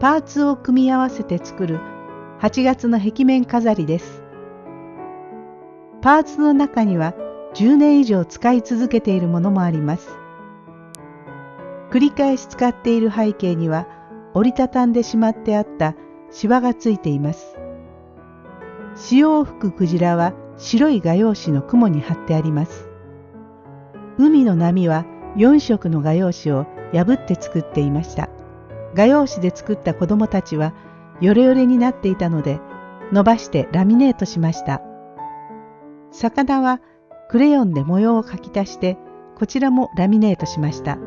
パーツを組み合わせて作る8月の壁面飾りです。パーツの中には10年以上使い続けているものもあります。繰り返し使っている背景には折りたたんでしまってあったシワがついています。潮を吹くクジラは白い画用紙の雲に貼ってあります。海の波は4色の画用紙を破って作っていました。画用紙で作った子供たちはヨレヨレになっていたので伸ばしてラミネートしました。魚はクレヨンで模様を描き足してこちらもラミネートしました。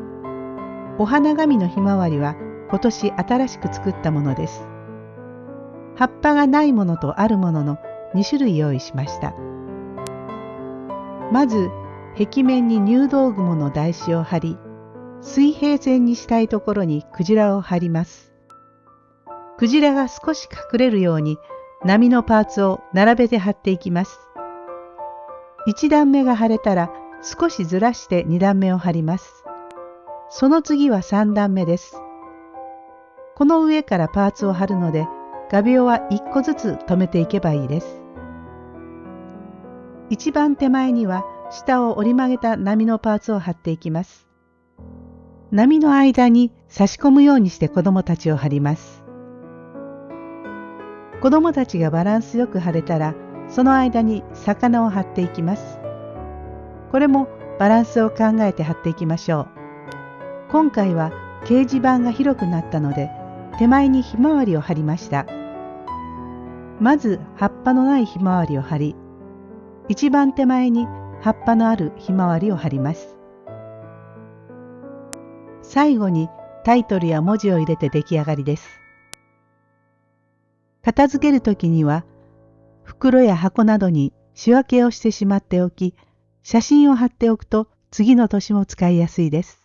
お花紙のひまわりは今年新しく作ったものです。葉っぱがないものとあるものの2種類用意しました。まず壁面に入道雲の台紙を貼り水平線にしたいところにクジラを貼ります。クジラが少し隠れるように波のパーツを並べて貼っていきます。1段目が貼れたら少しずらして2段目を貼ります。その次は3段目です。この上からパーツを貼るので画鋲は1個ずつ留めていけばいいです。一番手前には下を折り曲げた波のパーツを貼っていきます。波の間に差し込むようにして子供たちを貼ります。子供たちがバランスよく貼れたらその間に魚を貼っていきます。これもバランスを考えて貼っていきましょう。今回は掲示板が広くなったので手前にひまわりを貼りましたまず葉っぱのないひまわりを貼り一番手前に葉っぱのあるひまわりを貼ります最後にタイトルや文字を入れて出来上がりです。片付けるときには袋や箱などに仕分けをしてしまっておき写真を貼っておくと次の年も使いやすいです。